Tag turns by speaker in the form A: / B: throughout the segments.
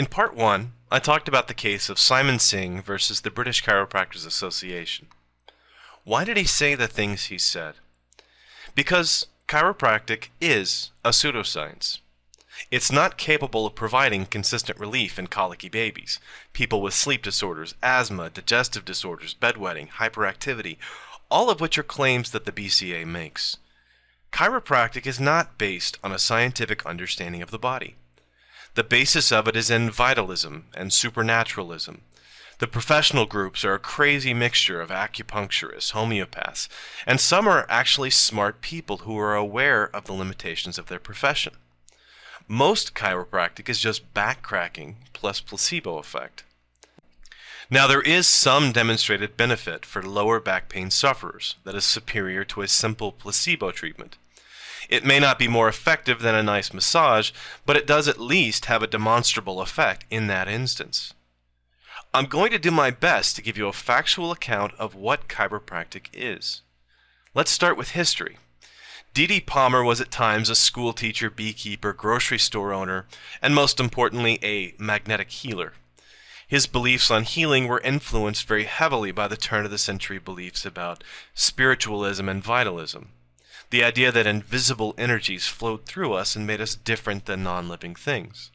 A: In part one, I talked about the case of Simon Singh versus the British Chiropractors Association. Why did he say the things he said? Because chiropractic is a pseudoscience. It's not capable of providing consistent relief in colicky babies, people with sleep disorders, asthma, digestive disorders, bedwetting, hyperactivity, all of which are claims that the BCA makes. Chiropractic is not based on a scientific understanding of the body. The basis of it is in vitalism and supernaturalism. The professional groups are a crazy mixture of acupuncturists, homeopaths, and some are actually smart people who are aware of the limitations of their profession. Most chiropractic is just backcracking plus placebo effect. Now, there is some demonstrated benefit for lower back pain sufferers that is superior to a simple placebo treatment. It may not be more effective than a nice massage, but it does at least have a demonstrable effect in that instance. I'm going to do my best to give you a factual account of what chiropractic is. Let's start with history. D.D. Palmer was at times a school teacher, beekeeper, grocery store owner, and most importantly, a magnetic healer. His beliefs on healing were influenced very heavily by the turn of the century beliefs about spiritualism and vitalism. The idea that invisible energies flowed through us and made us different than non living things.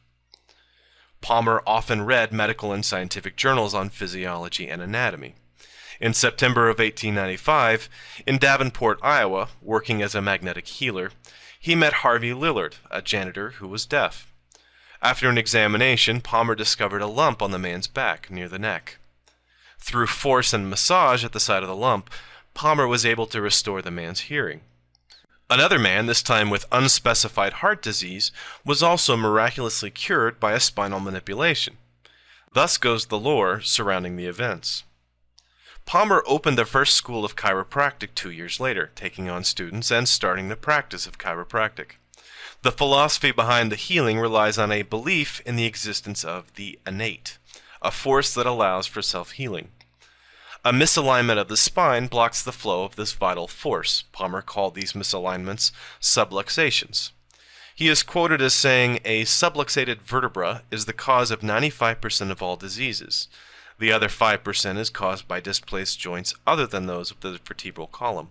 A: Palmer often read medical and scientific journals on physiology and anatomy. In September of 1895, in Davenport, Iowa, working as a magnetic healer, he met Harvey Lillard, a janitor who was deaf. After an examination, Palmer discovered a lump on the man's back near the neck. Through force and massage at the side of the lump, Palmer was able to restore the man's hearing. Another man, this time with unspecified heart disease, was also miraculously cured by a spinal manipulation. Thus goes the lore surrounding the events. Palmer opened the first school of chiropractic two years later, taking on students and starting the practice of chiropractic. The philosophy behind the healing relies on a belief in the existence of the innate, a force that allows for self healing. A misalignment of the spine blocks the flow of this vital force. Palmer called these misalignments subluxations. He is quoted as saying, A subluxated vertebra is the cause of 95% of all diseases. The other 5% is caused by displaced joints other than those of the vertebral column.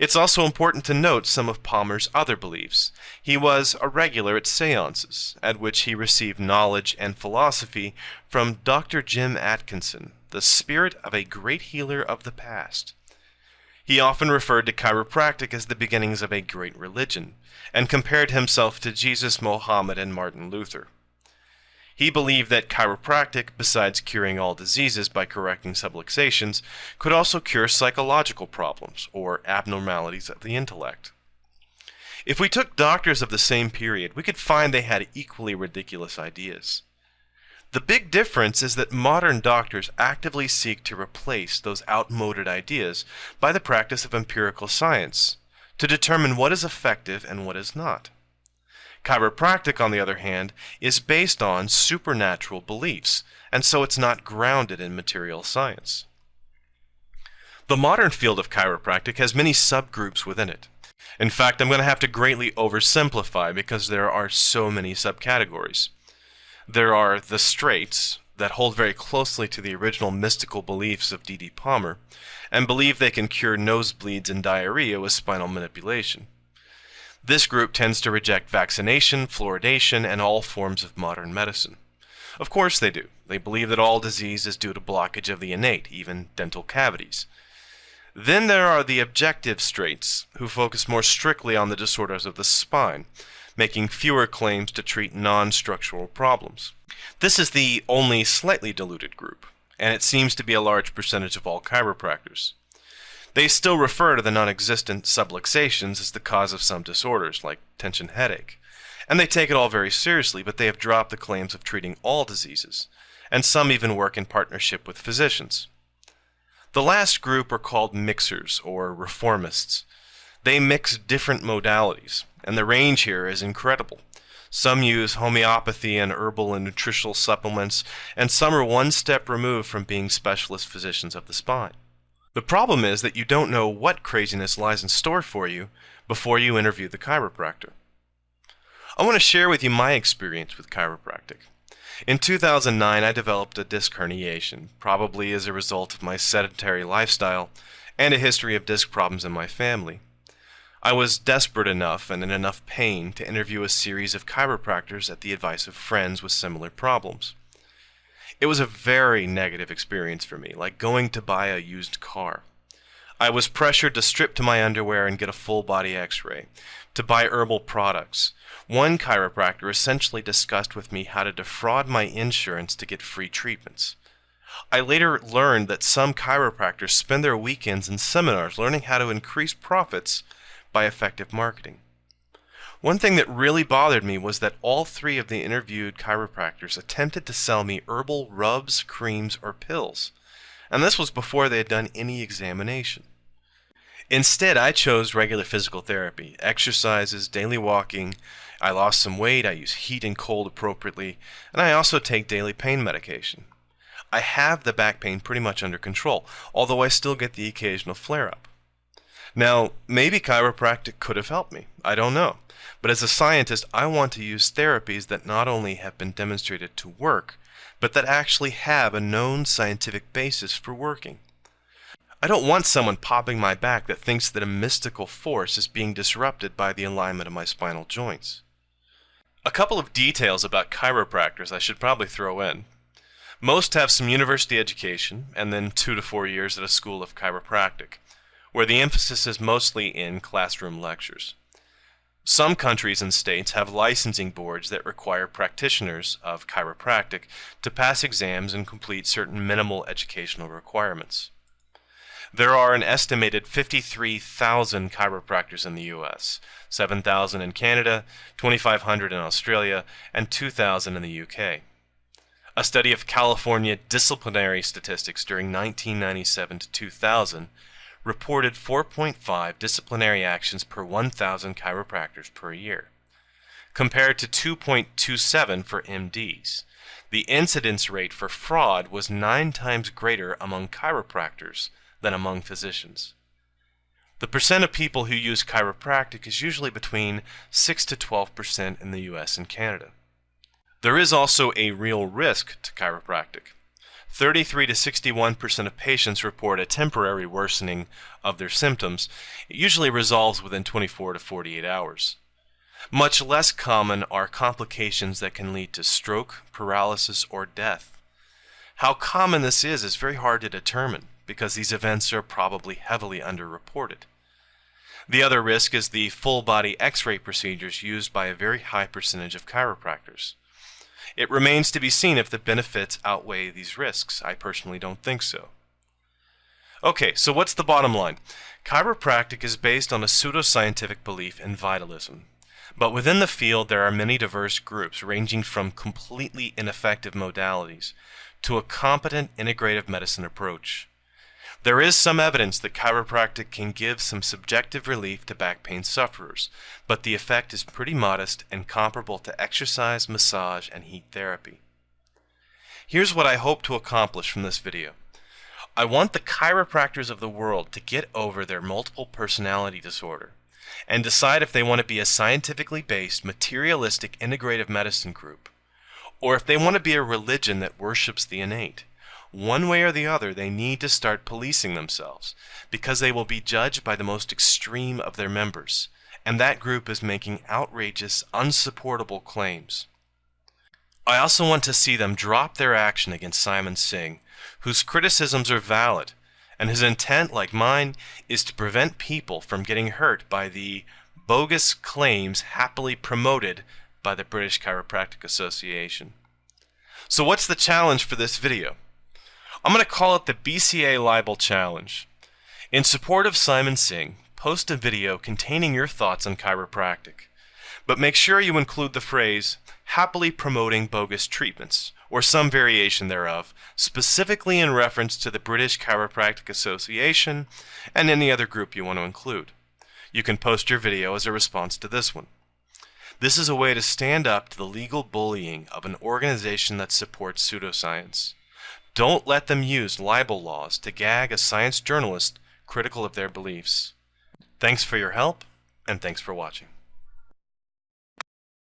A: It's also important to note some of Palmer's other beliefs. He was a regular at seances, at which he received knowledge and philosophy from Dr. Jim Atkinson, the spirit of a great healer of the past. He often referred to chiropractic as the beginnings of a great religion, and compared himself to Jesus, Mohammed, and Martin Luther. He believed that chiropractic, besides curing all diseases by correcting subluxations, could also cure psychological problems or abnormalities of the intellect. If we took doctors of the same period, we could find they had equally ridiculous ideas. The big difference is that modern doctors actively seek to replace those outmoded ideas by the practice of empirical science to determine what is effective and what is not. Chiropractic, on the other hand, is based on supernatural beliefs, and so it's not grounded in material science. The modern field of chiropractic has many subgroups within it. In fact, I'm going to have to greatly oversimplify because there are so many subcategories. There are the straights, that hold very closely to the original mystical beliefs of D.D. Palmer, and believe they can cure nosebleeds and diarrhea with spinal manipulation. This group tends to reject vaccination, fluoridation, and all forms of modern medicine. Of course they do. They believe that all disease is due to blockage of the innate, even dental cavities. Then there are the objective straights, who focus more strictly on the disorders of the spine, making fewer claims to treat non-structural problems. This is the only slightly diluted group, and it seems to be a large percentage of all chiropractors. They still refer to the non-existent subluxations as the cause of some disorders, like tension headache. And they take it all very seriously, but they have dropped the claims of treating all diseases, and some even work in partnership with physicians. The last group are called mixers, or reformists. They mix different modalities, and the range here is incredible. Some use homeopathy and herbal and nutritional supplements, and some are one step removed from being specialist physicians of the spine. The problem is that you don't know what craziness lies in store for you before you interview the chiropractor. I want to share with you my experience with chiropractic. In 2009, I developed a disc herniation, probably as a result of my sedentary lifestyle and a history of disc problems in my family. I was desperate enough and in enough pain to interview a series of chiropractors at the advice of friends with similar problems. It was a very negative experience for me, like going to buy a used car. I was pressured to strip to my underwear and get a full body x ray, to buy herbal products. One chiropractor essentially discussed with me how to defraud my insurance to get free treatments. I later learned that some chiropractors spend their weekends in seminars learning how to increase profits by effective marketing. One thing that really bothered me was that all three of the interviewed chiropractors attempted to sell me herbal rubs, creams, or pills, and this was before they had done any examination. Instead, I chose regular physical therapy, exercises, daily walking. I lost some weight, I use heat and cold appropriately, and I also take daily pain medication. I have the back pain pretty much under control, although I still get the occasional flare up. Now, maybe chiropractic could have helped me. I don't know. But as a scientist, I want to use therapies that not only have been demonstrated to work, but that actually have a known scientific basis for working. I don't want someone popping my back that thinks that a mystical force is being disrupted by the alignment of my spinal joints. A couple of details about chiropractors I should probably throw in. Most have some university education and then two to four years at a school of chiropractic where the emphasis is mostly in classroom lectures. Some countries and states have licensing boards that require practitioners of chiropractic to pass exams and complete certain minimal educational requirements. There are an estimated 53,000 chiropractors in the US, 7,000 in Canada, 2,500 in Australia, and 2,000 in the UK. A study of California disciplinary statistics during 1997 to 2000 reported 4.5 disciplinary actions per 1,000 chiropractors per year, compared to 2.27 for MDs. The incidence rate for fraud was nine times greater among chiropractors than among physicians. The percent of people who use chiropractic is usually between 6 to 12 percent in the US and Canada. There is also a real risk to chiropractic. 33 to 61% of patients report a temporary worsening of their symptoms. It usually resolves within 24 to 48 hours. Much less common are complications that can lead to stroke, paralysis, or death. How common this is is very hard to determine because these events are probably heavily underreported. The other risk is the full body x ray procedures used by a very high percentage of chiropractors. It remains to be seen if the benefits outweigh these risks. I personally don't think so. Okay, so what's the bottom line? Chiropractic is based on a pseudoscientific belief in vitalism. But within the field, there are many diverse groups, ranging from completely ineffective modalities to a competent integrative medicine approach. There is some evidence that chiropractic can give some subjective relief to back pain sufferers, but the effect is pretty modest and comparable to exercise, massage, and heat therapy. Here's what I hope to accomplish from this video. I want the chiropractors of the world to get over their multiple personality disorder and decide if they want to be a scientifically based, materialistic integrative medicine group, or if they want to be a religion that worships the innate. One way or the other, they need to start policing themselves because they will be judged by the most extreme of their members, and that group is making outrageous, unsupportable claims. I also want to see them drop their action against Simon Singh, whose criticisms are valid, and his intent, like mine, is to prevent people from getting hurt by the bogus claims happily promoted by the British Chiropractic Association. So what's the challenge for this video? I'm going to call it the BCA Libel Challenge. In support of Simon Singh, post a video containing your thoughts on chiropractic. But make sure you include the phrase, happily promoting bogus treatments, or some variation thereof, specifically in reference to the British Chiropractic Association and any other group you want to include. You can post your video as a response to this one. This is a way to stand up to the legal bullying of an organization that supports pseudoscience. Don't let them use libel laws to gag a science journalist critical of their beliefs. Thanks for your help, and thanks for watching.